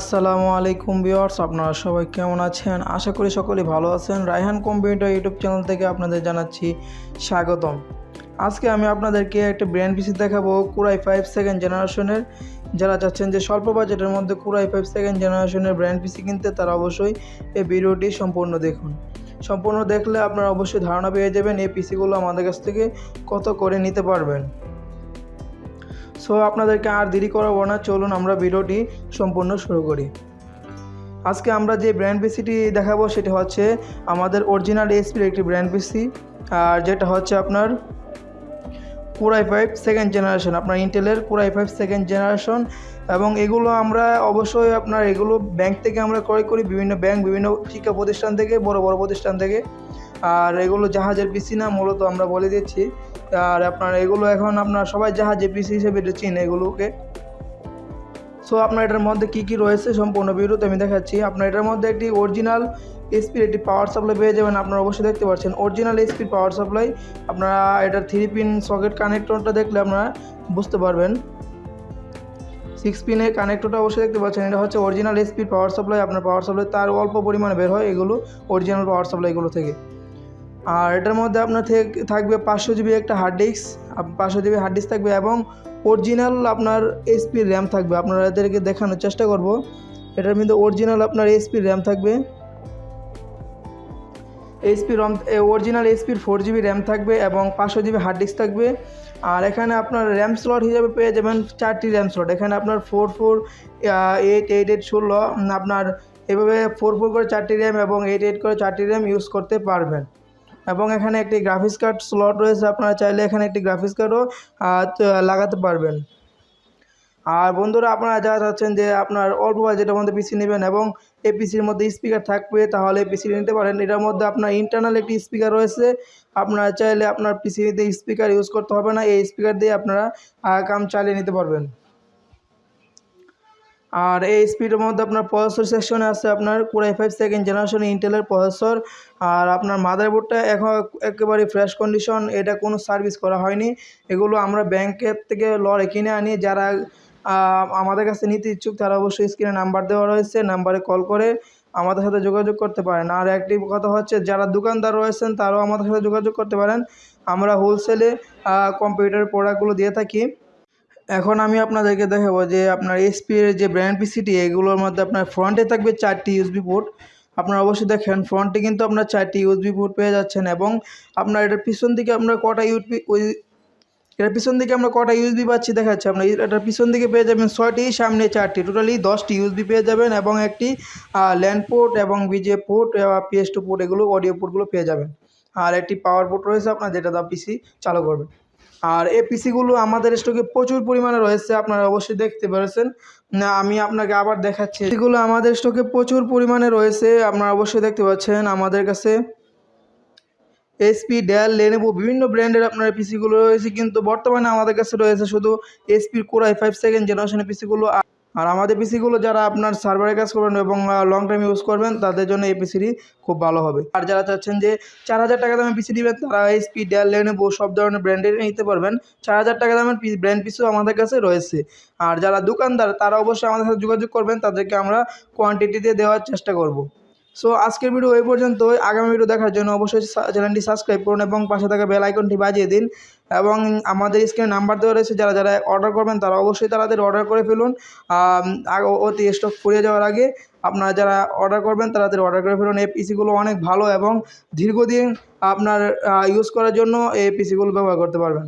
আসসালামু আলাইকুম ভিউয়ার্স, আপনারা সবাই কেমন আছেন? আশা করি সকলেই ভালো আছেন। রায়হান কম্পিউটার ইউটিউব চ্যানেল থেকে আপনাদের জানাচ্ছি স্বাগতম। আজকে আমি আপনাদেরকে একটা ব্র্যান্ড পিসি দেখাবো, কুরাই ফাইভ সেকেন্ড জেনারেশনের। যারা চাচ্ছেন যে স্বল্প বাজেটের মধ্যে কুরাই ফাইভ সেকেন্ড জেনারেশনের ব্র্যান্ড পিসি কিনতে, তারা অবশ্যই এই ভিডিওটি সম্পূর্ণ দেখুন। সম্পূর্ণ দেখলে আপনারা অবশ্যই ধারণা পেয়ে যাবেন এই পিসিগুলো আমাদের কাছ থেকে কত করে নিতে পারবেন। সো আপনাদেরকে আর দেরি করাবো না। চলুন আমরা ভিডিওটি সম্পূর্ণ শুরু করি। আজকে আমরা যে ব্র্যান্ড পিসিটি দেখাবো, সেটি হচ্ছে আমাদের অরিজিনাল এসপির একটি ব্র্যান্ড পিসি আর যেটা হচ্ছে আপনার কুরাই ফাইভ সেকেন্ড জেনারেশন আপনার ইন্টেলের কুরাই ফাইভ সেকেন্ড জেনারেশন এবং এগুলো আমরা অবশ্যই আপনার এগুলো ব্যাংক থেকে আমরা ক্রয় করি, বিভিন্ন ব্যাংক বিভিন্ন শিক্ষা প্রতিষ্ঠান থেকে, বড় বড় প্রতিষ্ঠান থেকে। আর এগুলো জাহাজের পিসি না, মূলত আমরা বলে দিচ্ছি। আর আপনার এগুলো এখন আপনার সবাই জাহাজের পিসি হিসেবে এটা চিনে এগুলোকে। সো আপনার এটার মধ্যে কী কী রয়েছে সম্পূর্ণ ভিডিওতে আমি দেখাচ্ছি। আপনার এটার মধ্যে একটি অরিজিনাল এসপির একটি পাওয়ার সাপ্লাই পেয়ে যাবেন আপনারা অবশ্যই দেখতে পাচ্ছেন। অরিজিনাল এসপির পাওয়ার সাপ্লাই আপনারা এটার থ্রি পিন সকেট কানেক্টরটা দেখলে আপনারা বুঝতে পারবেন। সিক্স পিনের কানেক্টরটা অবশ্যই দেখতে পাচ্ছেন। এটা হচ্ছে অরিজিনাল এসপির পাওয়ার সাপ্লাই আপনার পাওয়ার সাপ্লাই তার অল্প পরিমাণে বের হয় এগুলো অরিজিনাল পাওয়ার সাপ্লাইগুলো থেকে। আর এটার মধ্যে আপনার থেকে থাকবে পাঁচশো জিবি একটা হার্ড ডিস্ক পাঁচশো জিবি হার্ড ডিস্ক থাকবে এবং অরিজিনাল আপনার এসপির র্যাম থাকবে। আপনারা এদেরকে দেখানোর চেষ্টা করব। এটার মধ্যে অরিজিনাল আপনার এসপির র্যাম থাকবে। এইচপি রম অরিজিনাল এইচপির ফোর জিবি র্যাম থাকবে এবং পাঁচশো জিবি হার্ড ডিস্ক থাকবে। আর এখানে আপনার র্যাম স্লট হিসাবে পেয়ে যাবেন চারটি র্যাম স্লট এখানে আপনার four four eight eight eight ষোলো আপনার এভাবে ফোর ফোর করে চারটি র্যাম এবং এইট এইট করে চারটি র্যাম ইউজ করতে পারবেন। এবং এখানে একটি গ্রাফিক্স কার্ড স্লট রয়েছে, আপনারা চাইলে এখানে একটি গ্রাফিক্স কার্ডও লাগাতে পারবেন। আর বন্ধুরা, আপনারা যারা চাচ্ছেন যে আপনার অল্প বাজেটের মধ্যে পিসি নেবেন এবং এই পিসির মধ্যে স্পিকার থাকবে, তাহলে পিসি নিতে পারেন। এটার মধ্যে আপনার ইন্টারনাল একটি স্পিকার রয়েছে। আপনারা চাইলে আপনার পিসিতে স্পিকার ইউজ করতে হবে না। এই স্পিকার দিয়ে আপনারা কাম চালিয়ে নিতে পারবেন। আর এই স্পিডের মধ্যে আপনার প্রসেসর সেকশনে আছে আপনার core i five second generation ইন্টেলের প্রসেসর আর আপনার মাদারবোর্ডটা এখন একেবারে ফ্রেশ কন্ডিশন এটা কোনো সার্ভিস করা হয়নি। এগুলো আমরা ব্যাংকের থেকে লড়ে কিনে আনি, যারা আমাদের কাছে নিতে ইচ্ছুক, তারা অবশ্যই স্ক্রিনে নাম্বার দেওয়া রয়েছে নাম্বারে কল করে আমাদের সাথে যোগাযোগ করতে পারেন। আর একটি কথা হচ্ছে, যারা দোকানদার রয়েছেন, তারাও আমাদের সাথে যোগাযোগ করতে পারেন। আমরা হোলসেলে কম্পিউটার প্রোডাক্টগুলো দিয়ে থাকি। এখন আমি আপনাদেরকে দেখাবো যে আপনার এসপি এর যে ব্র্যান্ড পিসিটি এগুলোর মধ্যে আপনার ফ্রন্টে থাকবে চারটি ইউএসবি পোর্ট আপনারা অবশ্যই দেখেন ফ্রন্টে কিন্তু আপনার চারটি ইউএসবি পোর্ট পেয়ে যাচ্ছেন এবং আপনার এটার পিছন দিকে আপনার কটা ওই এটার পিছন দিকে আমরা কটা ইউএসবি পাচ্ছি, দেখাচ্ছি আপনার। এটার পিছন দিকে পেয়ে যাবেন ছয়টি, সামনে চারটি। টোটালি দশটি ইউএসবি পেয়ে যাবেন এবং একটি ল্যান্ড পোর্ট এবং VGA port PS two port এগুলো অডিও পোর্টগুলো পেয়ে যাবেন। আর একটি পাওয়ার পোর্ট রয়েছে আপনার, যেটা দা পিসি চালু করবে। আর এই পিসিগুলো আমাদের স্টকে প্রচুর পরিমাণে রয়েছে, আপনারা অবশ্যই দেখতে পারছেন। না, আমি আপনাকে আবার দেখাচ্ছি। এগুলো আমাদের স্টকে প্রচুর পরিমাণে রয়েছে, আপনারা অবশ্যই দেখতে পাচ্ছেন আমাদের কাছে। এসপি ডেল লেনেবো বিভিন্ন ব্র্যান্ডের আপনার পিসিগুলো রয়েছে, কিন্তু বর্তমানে আমাদের কাছে রয়েছে শুধু এসপির কোরাই ফাইভ সেকেন্ড জেনারেশনের পিসিগুলো। আর আমাদের পিসিগুলো যারা আপনার সার্ভারে কাজ করবেন এবং লং টাইম ইউজ করবেন, তাদের জন্য এই পিসিটি খুব ভালো হবে। আর যারা চাচ্ছেন যে চার হাজার টাকা দামের পিসি নেবেন, তারা এসপি ডেল লেনেবো সব ধরনের ব্র্যান্ডের নিতে পারবেন। চার হাজার টাকা দামের ব্র্যান্ড পিসও আমাদের কাছে রয়েছে। আর যারা দোকানদার, তারা অবশ্যই আমাদের সাথে যোগাযোগ করবেন। তাদেরকে আমরা কোয়ান্টিটিতে দেওয়ার চেষ্টা করব। সো আজকের ভিডিও এই পর্যন্তই। আগামী ভিডিও দেখার জন্য অবশ্যই চ্যানেলটি সাবস্ক্রাইব করুন এবং পাশে থাকা বেল আইকনটি বাজিয়ে দিন। এবং আমাদের স্ক্রিনে নাম্বার দেওয়া রয়েছে, যারা যারা অর্ডার করবেন, তারা অবশ্যই তাদের অর্ডার করে ফেলুন। অতি স্টক ফুরিয়ে যাওয়ার আগে আপনারা যারা অর্ডার করবেন তাদের অর্ডার করে ফেলুন। এই পিসিগুলো অনেক ভালো এবং দীর্ঘদিন আপনার ইউজ করার জন্য এই পিসিগুলো ব্যবহার করতে পারবেন।